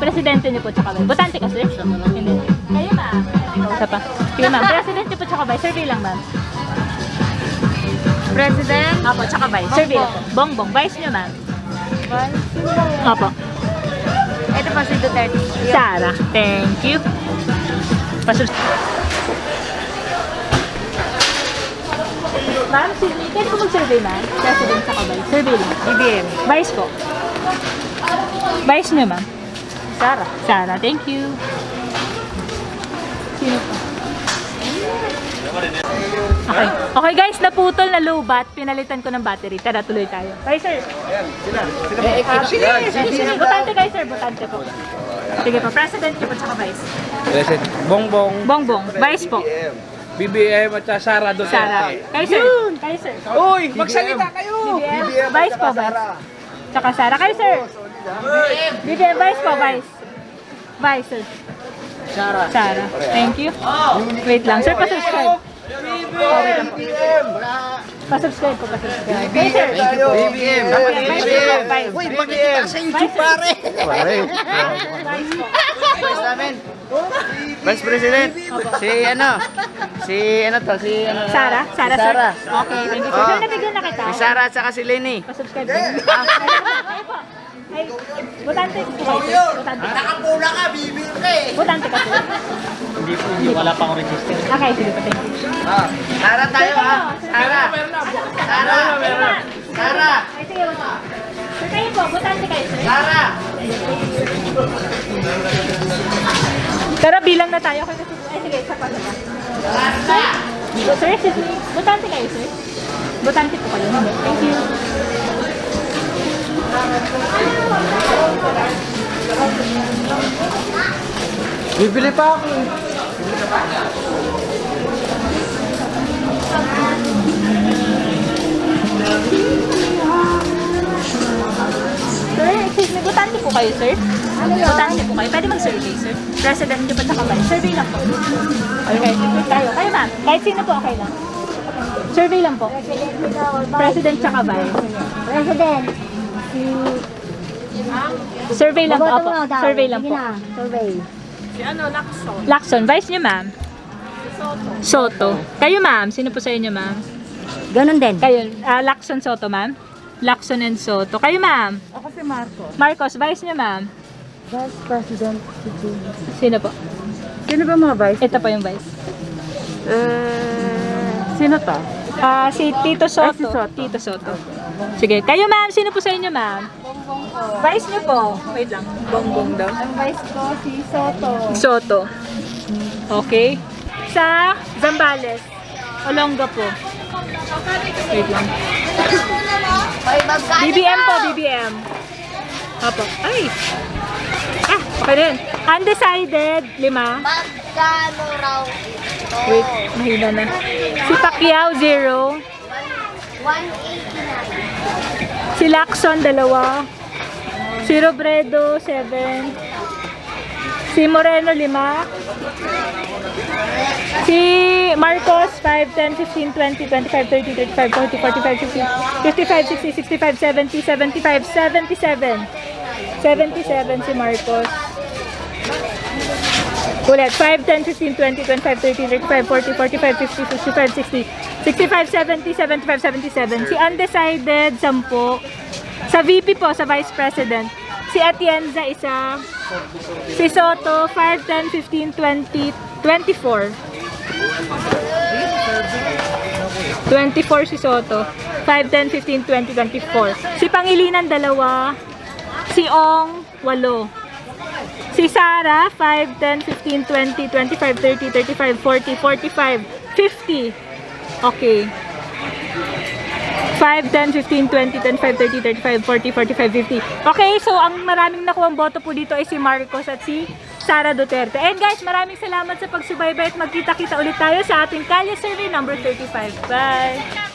presidente niyo po tsaka vice. Botante ka, sir? Hindi. Kayo, ma'am. Isa pa. Sige, ma'am. President niyo po tsaka vice. Survey lang, ma'am. President. Opo, tsaka vice. Survey lang po. Bongbong. Vice niyo, ma'am. Opo. Ito pa si Duterte. Sarah. Thank you. Pasus. Ma'am, sige. Pwede ko mag-survey, ma'am? President tsaka vice. Survey lang. BBM. Vice po. Vice niyo, ma'am. Sara. Sarah, thank you. Sino pa? Okay. Okay guys, naputol na low bat. Pinalitan ko ng battery. Tara, tuloy tayo. Bye, sir. Ah, sige, sige, sige. Botante kayo, sir. Botante po. Sige po. President niyo po tsaka vice. President Bongbong, Bongbong. Vice po. BBM at Sara Duterte. Sarah. Kayo, sir. Kayo, sir. Uy, magsalita kayo! BBM. Vice po, vice. Tsaka Sarah. Kayo, sir. BBM. Vice po, vice. Vice, sir. Sara. Sarah. Thank you. Wait lang. Sir, pa-subscribe. Lang po. Pa-subscribe po, pa-subscribe. BBM. BBM. Vice. Uy, BBM. Sa YouTube pare. Pare. Vice po. Vice President. Si ano? Si ano to? Si ano? Sarah? Sarah, Si sir? Sara. Okay, thank you, sir. Nabigyan na kita. Si Sara at saka si Lenny. Pa-subscribe. Ah. Ay, botante po kayo, sir. Botante ka. Nakapula ka, bibig ka eh. Botante ka, sir. Hindi po, hindi. Wala pa akong register. Okay, sige po, thank you. Sara tayo ha. Sara. Sara. Sara. Ay, sige po. Sir, kayo po, botante kayo, sir. Sara. Pero bilang na tayo. Kasi, ay, sige, isa pa, isa pa. Sir, botante kayo, sir. Botante po kayo. Hindi. Thank you. Bibili pa ako. Sir, excuse me, botante po kayo, sir? Botante po kayo. Pwede mag-survey, sir? President niyo pa tsaka ba? Survey lang po. Okay, tayo. Kayo, ma'am. Kahit sino po, okay lang. Survey lang po. President tsaka vice. President. Si... Survey lang po. Opo. Survey lang po. survey. Lacson. Vice niyo, ma'am? Soto. Kayo, ma'am. Sino po sa inyo, ma'am? Ganon din. Kayo, ah, Lacson Soto, ma'am? Lacson and Soto. Kayo, ma'am? Ako si Marco. Marcos, vice niyo, ma'am? Vice President si. Sino po? Sino ba mga vice? Ito po yung vice. Eh, sino to? Ah, si Tito Soto. Ah, si Soto. Tito Soto. Sige. Kayo, ma'am. Sino po sa inyo, ma'am? Vice niyo po. Wait lang. Bongbong daw. Ang vice ko si Soto. Soto. Okay. Sa Zambales. Olonga po. Wait lang. BBM po, BBM. Apo. Ay! Ah, okay rin. Undecided, lima. Magkano raw ito? Wait, mahina na. Si Pacquiao, zero. 189. Si Lacson, dalawa. Si Robredo, seven. Si Moreno, lima. Si Marcos, 5, 10, 15, 20, 25, 30, 35, 40, 45, 50, 55, 60, 65, 70, 75, 77. 77 si Marcos. Ulit, 5, 10, 15, 20, 25, 30, 35, 40, 45, 50, 55, 60, 65, 70, 75, 77. Si Undecided, 10. Sa VP po, sa Vice President. Si Atienza, isa. Si Soto, 5, 10, 15, 20, 24. 24 si Soto. 5, 10, 15, 20, 24. Si Pangilinan, dalawa. Si Ong, walo. Si Sara, 5, 10, 15, 20, 25, 30, 35, 40, 45, 50. Okay. 5, 10, 15, 20, 25, 30, 35, 40, 45, 50. Okay, so ang maraming nakuha boto po dito ay si Marcos at si Sara Duterte. And guys, maraming salamat sa pagsubaybay at magkita-kita ulit tayo sa ating Kalye Survey number 35. Bye!